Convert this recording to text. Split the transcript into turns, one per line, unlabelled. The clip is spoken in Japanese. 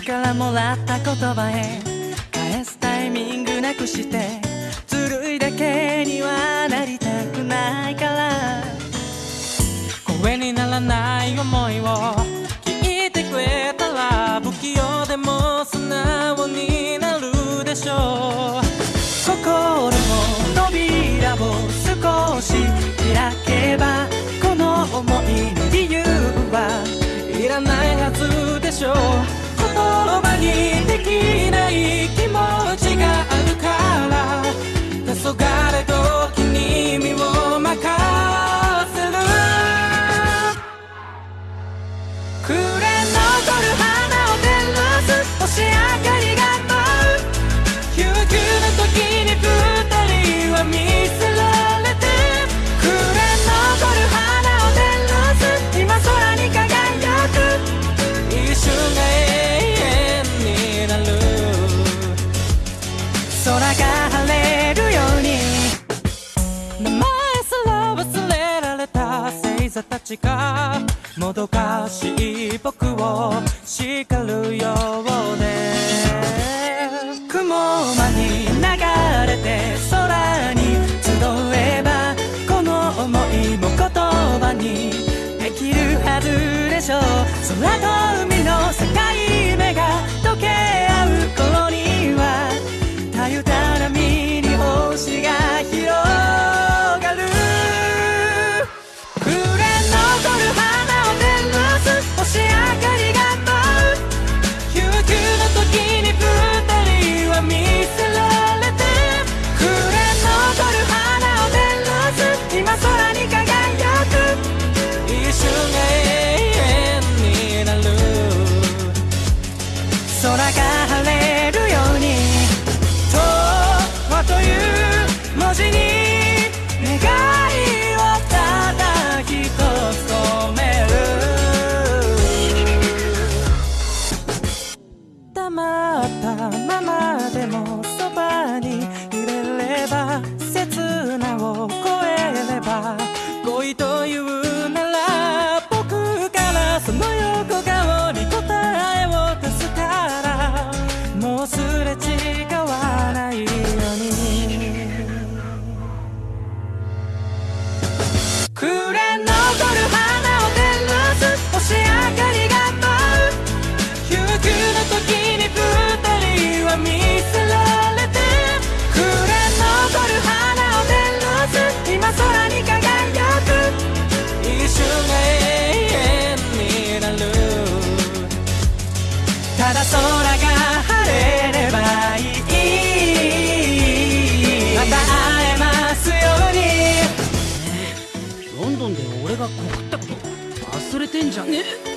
からもらった言葉へ返すタイミングなくしてずるいだけにはなりたくないから。声にならない思いを聞いてくれたら不器用でも素直になるでしょう。心の扉を少し開けばこの想いの理由はいらないはずでしょう。言葉にできない気持ちがあるから。空が晴れるように。名前すら忘れられた星座たちがもどかしい僕を叱るよる黙ったままでもそばにいれれば刹那を超え
俺が告ったこと忘れてんじゃね